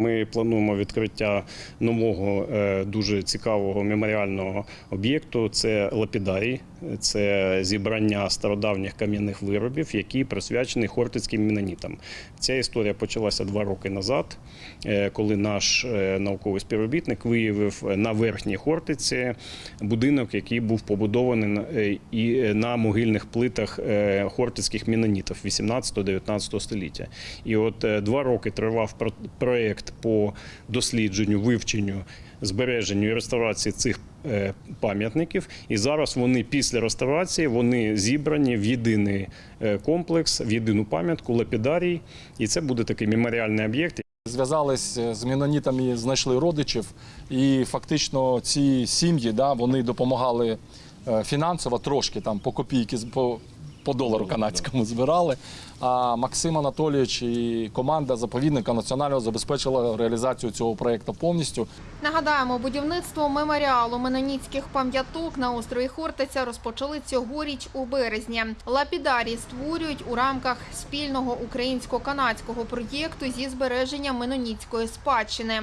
Ми плануємо відкриття нового е, дуже цікавого меморіального об'єкту. Це лапідарій, це зібрання стародавніх кам'яних виробів, які присвячені хортицьким менонітам. Ця історія почалася два роки назад, е, коли наш е, науковий співробітник виявив на верхній Хортиці будинок, який був побудований на- могильних плитах хортицьких менонітів 18-19 століття. І от два роки тривав про- по дослідженню, вивченню, збереженню і реставрації цих е, пам'ятників. І зараз вони після реставрації вони зібрані в єдиний е, комплекс, в єдину пам'ятку лапідарій. І це буде такий меморіальний об'єкт. Зв'язались з мінонітами, знайшли родичів, і фактично ці сім'ї да, вони допомагали е, фінансово трошки там по копійки по, по долару канадському збирали. А Максим Анатолійович і команда заповідника національного забезпечила реалізацію цього проєкту повністю. Нагадаємо, будівництво меморіалу меноніцьких пам'яток на острові Хортиця розпочали цьогоріч у березні. Лапідарії створюють у рамках спільного українсько-канадського проєкту зі збереження меноніцької спадщини.